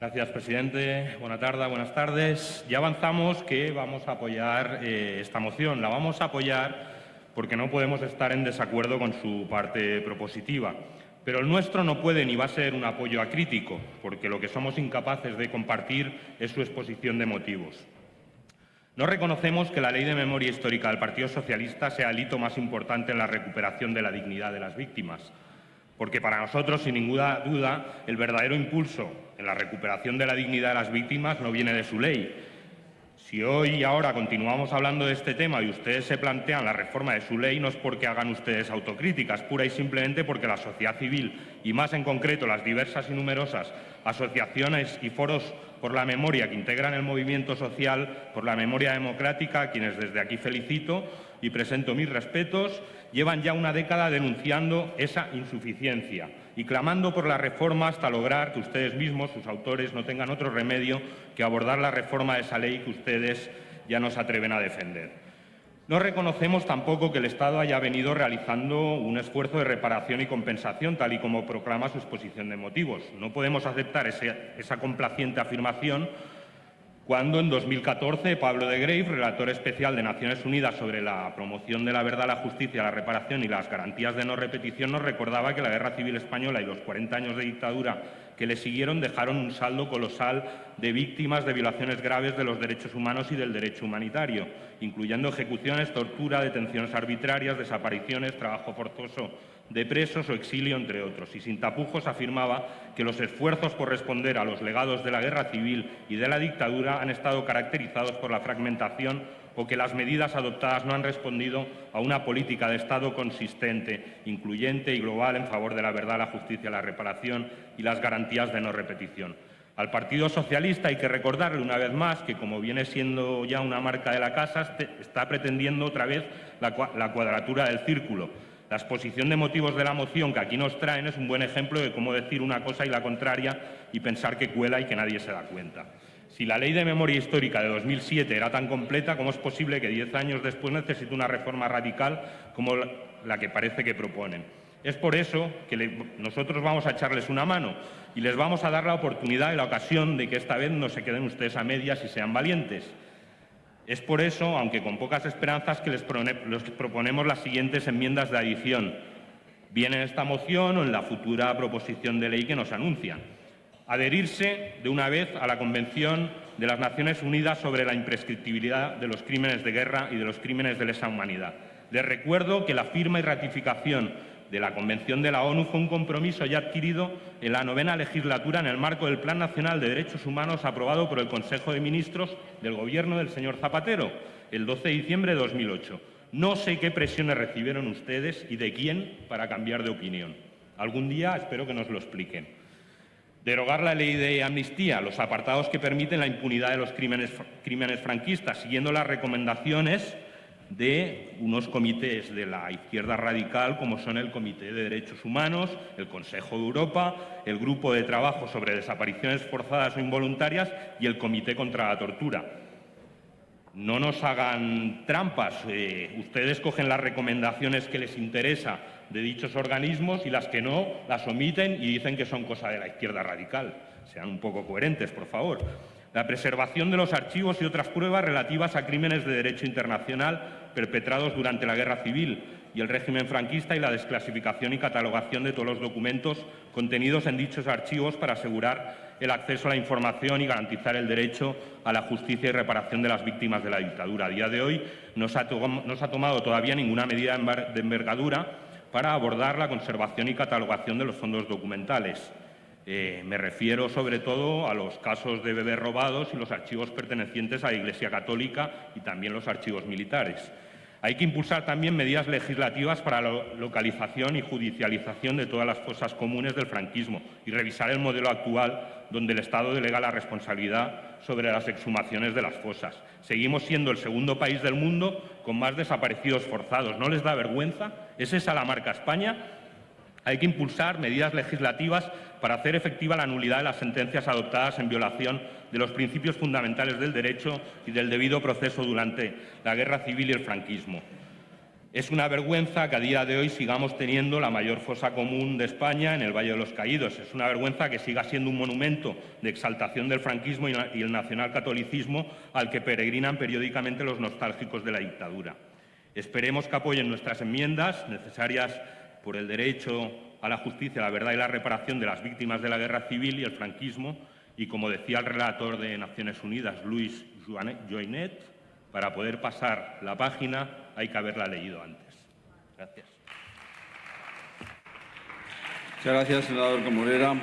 Gracias, presidente. Buenas tardes, buenas tardes. Ya avanzamos que vamos a apoyar eh, esta moción. La vamos a apoyar porque no podemos estar en desacuerdo con su parte propositiva. Pero el nuestro no puede ni va a ser un apoyo acrítico, porque lo que somos incapaces de compartir es su exposición de motivos. No reconocemos que la Ley de Memoria Histórica del Partido Socialista sea el hito más importante en la recuperación de la dignidad de las víctimas porque para nosotros, sin ninguna duda, el verdadero impulso la recuperación de la dignidad de las víctimas no viene de su ley. Si hoy y ahora continuamos hablando de este tema y ustedes se plantean la reforma de su ley, no es porque hagan ustedes autocríticas, pura y simplemente porque la sociedad civil, y más en concreto las diversas y numerosas asociaciones y foros por la memoria que integran el movimiento social por la memoria democrática, a quienes desde aquí felicito y presento mis respetos, llevan ya una década denunciando esa insuficiencia y clamando por la reforma hasta lograr que ustedes mismos, sus autores, no tengan otro remedio que abordar la reforma de esa ley que ustedes ya no se atreven a defender. No reconocemos tampoco que el Estado haya venido realizando un esfuerzo de reparación y compensación, tal y como proclama su exposición de motivos. No podemos aceptar esa complaciente afirmación cuando en 2014 Pablo de Grave, relator especial de Naciones Unidas sobre la promoción de la verdad, la justicia, la reparación y las garantías de no repetición, nos recordaba que la Guerra Civil Española y los 40 años de dictadura que le siguieron dejaron un saldo colosal de víctimas de violaciones graves de los derechos humanos y del derecho humanitario, incluyendo ejecuciones, tortura, detenciones arbitrarias, desapariciones, trabajo forzoso de presos o exilio, entre otros. Y sin tapujos afirmaba que los esfuerzos por responder a los legados de la guerra civil y de la dictadura han estado caracterizados por la fragmentación o que las medidas adoptadas no han respondido a una política de Estado consistente, incluyente y global en favor de la verdad, la justicia, la reparación y las garantías de no repetición. Al Partido Socialista hay que recordarle una vez más que, como viene siendo ya una marca de la casa, está pretendiendo otra vez la cuadratura del círculo la exposición de motivos de la moción que aquí nos traen es un buen ejemplo de cómo decir una cosa y la contraria y pensar que cuela y que nadie se da cuenta. Si la Ley de Memoria Histórica de 2007 era tan completa, ¿cómo es posible que diez años después necesite una reforma radical como la que parece que proponen? Es por eso que nosotros vamos a echarles una mano y les vamos a dar la oportunidad y la ocasión de que esta vez no se queden ustedes a medias y sean valientes. Es por eso, aunque con pocas esperanzas, que les proponemos las siguientes enmiendas de adición, bien en esta moción o en la futura proposición de ley que nos anuncian. Adherirse de una vez a la Convención de las Naciones Unidas sobre la imprescriptibilidad de los crímenes de guerra y de los crímenes de lesa humanidad. Les recuerdo que la firma y ratificación de la Convención de la ONU fue un compromiso ya adquirido en la novena legislatura en el marco del Plan Nacional de Derechos Humanos aprobado por el Consejo de Ministros del Gobierno del señor Zapatero el 12 de diciembre de 2008. No sé qué presiones recibieron ustedes y de quién para cambiar de opinión. Algún día espero que nos lo expliquen. Derogar la ley de amnistía, los apartados que permiten la impunidad de los crímenes, crímenes franquistas, siguiendo las recomendaciones de unos comités de la izquierda radical como son el Comité de Derechos Humanos, el Consejo de Europa, el Grupo de Trabajo sobre Desapariciones Forzadas o Involuntarias y el Comité contra la Tortura. No nos hagan trampas. Eh, ustedes cogen las recomendaciones que les interesa de dichos organismos y las que no las omiten y dicen que son cosa de la izquierda radical. Sean un poco coherentes, por favor la preservación de los archivos y otras pruebas relativas a crímenes de derecho internacional perpetrados durante la Guerra Civil y el régimen franquista y la desclasificación y catalogación de todos los documentos contenidos en dichos archivos para asegurar el acceso a la información y garantizar el derecho a la justicia y reparación de las víctimas de la dictadura. A día de hoy no se ha, tomado todavía ninguna medida de envergadura para abordar la conservación y catalogación de los fondos documentales. Eh, me refiero sobre todo a los casos de bebés robados y los archivos pertenecientes a la Iglesia Católica y también los archivos militares. Hay que impulsar también medidas legislativas para la localización y judicialización de todas las fosas comunes del franquismo y revisar el modelo actual donde el Estado delega la responsabilidad sobre las exhumaciones de las fosas. Seguimos siendo el segundo país del mundo con más desaparecidos forzados. ¿No les da vergüenza? ¿Es esa la marca España? Hay que impulsar medidas legislativas para hacer efectiva la nulidad de las sentencias adoptadas en violación de los principios fundamentales del derecho y del debido proceso durante la guerra civil y el franquismo. Es una vergüenza que a día de hoy sigamos teniendo la mayor fosa común de España en el Valle de los Caídos. Es una vergüenza que siga siendo un monumento de exaltación del franquismo y el nacionalcatolicismo al que peregrinan periódicamente los nostálgicos de la dictadura. Esperemos que apoyen nuestras enmiendas necesarias por el derecho a la justicia, la verdad y la reparación de las víctimas de la guerra civil y el franquismo y, como decía el relator de Naciones Unidas, Luis Joinet, para poder pasar la página hay que haberla leído antes. Gracias. Muchas gracias, senador Comorera.